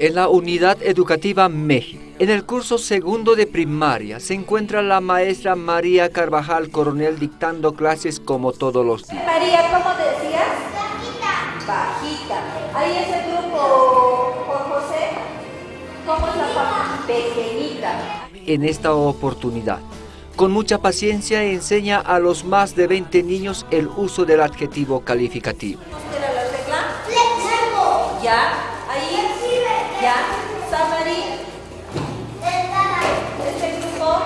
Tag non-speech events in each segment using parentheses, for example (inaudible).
En la unidad educativa México, en el curso segundo de primaria, se encuentra la maestra María Carvajal Coronel dictando clases como todos los días. María, ¿cómo decías? Bajita. Bajita. Ahí es el grupo, José. ¿Cómo es la? Pequeñita. En esta oportunidad, con mucha paciencia enseña a los más de 20 niños el uso del adjetivo calificativo. ¿Qué era la regla? Ya, ahí, ya, Samari. Este grupo.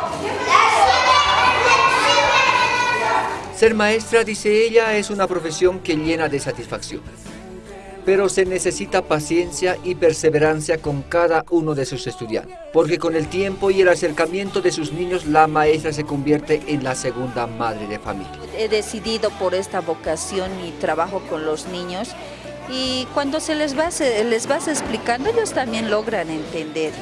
Ser maestra, dice ella, es una profesión que llena de satisfacción. Pero se necesita paciencia y perseverancia con cada uno de sus estudiantes, porque con el tiempo y el acercamiento de sus niños, la maestra se convierte en la segunda madre de familia. He decidido por esta vocación y trabajo con los niños y cuando se les va, se les vas explicando, ellos también logran entender.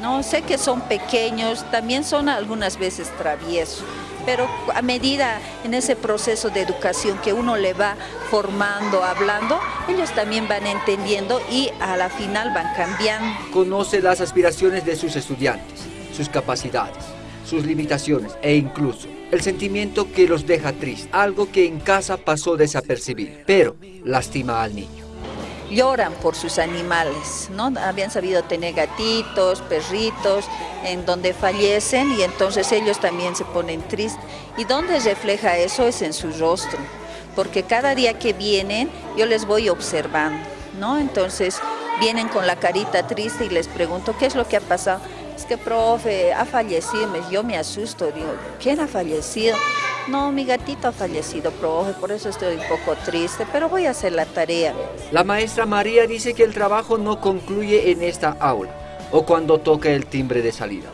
No sé que son pequeños, también son algunas veces traviesos, pero a medida en ese proceso de educación que uno le va formando, hablando, ellos también van entendiendo y a la final van cambiando. Conoce las aspiraciones de sus estudiantes, sus capacidades, sus limitaciones e incluso el sentimiento que los deja tristes, algo que en casa pasó desapercibido, pero lastima al niño lloran por sus animales, ¿no? Habían sabido tener gatitos, perritos, en donde fallecen y entonces ellos también se ponen tristes. ¿Y dónde refleja eso? Es en su rostro, porque cada día que vienen yo les voy observando, ¿no? Entonces vienen con la carita triste y les pregunto, ¿qué es lo que ha pasado? Es que, profe, ha fallecido, yo me asusto, digo, ¿quién ha fallecido? No, mi gatito ha fallecido, profe, por eso estoy un poco triste, pero voy a hacer la tarea. La maestra María dice que el trabajo no concluye en esta aula o cuando toca el timbre de salida,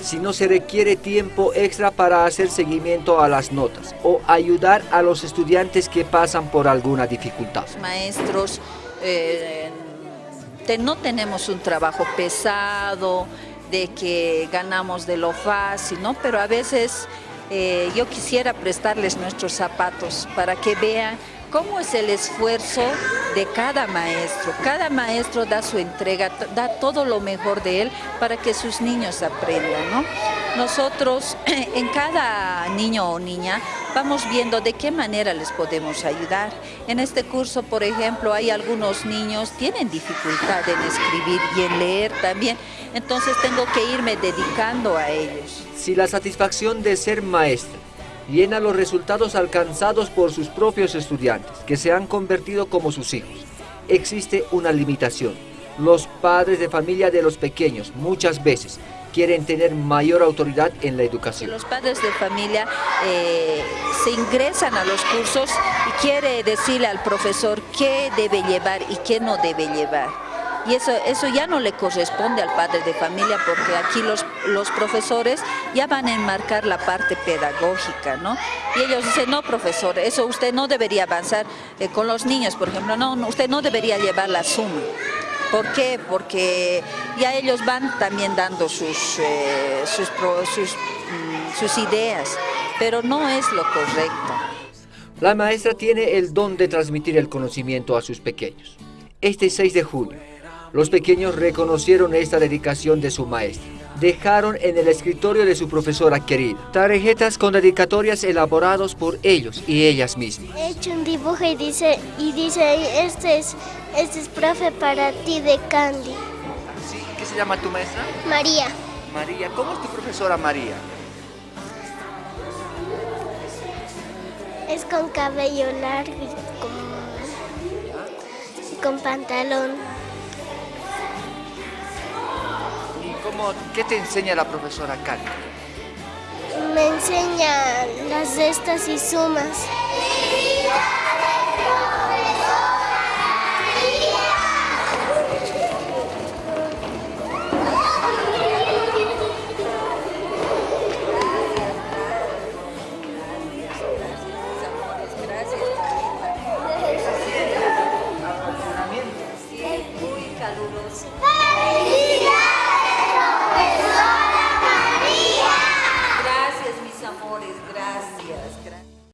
sino se requiere tiempo extra para hacer seguimiento a las notas o ayudar a los estudiantes que pasan por alguna dificultad. Maestros, eh, no tenemos un trabajo pesado, de que ganamos de lo fácil, ¿no? Pero a veces eh, yo quisiera prestarles nuestros zapatos para que vean cómo es el esfuerzo de cada maestro. Cada maestro da su entrega, da todo lo mejor de él para que sus niños aprendan. ¿no? Nosotros (clears throat) en cada niño o niña vamos viendo de qué manera les podemos ayudar. En este curso, por ejemplo, hay algunos niños tienen dificultad en escribir y en leer también, entonces tengo que irme dedicando a ellos. Si la satisfacción de ser maestra llena los resultados alcanzados por sus propios estudiantes, que se han convertido como sus hijos. Existe una limitación. Los padres de familia de los pequeños muchas veces quieren tener mayor autoridad en la educación. Los padres de familia eh, se ingresan a los cursos y quiere decirle al profesor qué debe llevar y qué no debe llevar y eso, eso ya no le corresponde al padre de familia porque aquí los, los profesores ya van a enmarcar la parte pedagógica, ¿no? Y ellos dicen, no profesor, eso usted no debería avanzar eh, con los niños, por ejemplo, no, usted no debería llevar la suma. ¿Por qué? Porque ya ellos van también dando sus, eh, sus, sus, mm, sus ideas, pero no es lo correcto. La maestra tiene el don de transmitir el conocimiento a sus pequeños. Este 6 de junio, los pequeños reconocieron esta dedicación de su maestra. Dejaron en el escritorio de su profesora querida tarjetas con dedicatorias elaborados por ellos y ellas mismas. He hecho un dibujo y dice, y dice este, es, este es profe para ti de Candy. ¿Sí? ¿Qué se llama tu maestra? María. María, ¿cómo es tu profesora María? Es con cabello largo y con, con pantalón. ¿Qué te enseña la profesora Cali? Me enseña las restas y sumas. caluroso. ¡Feliz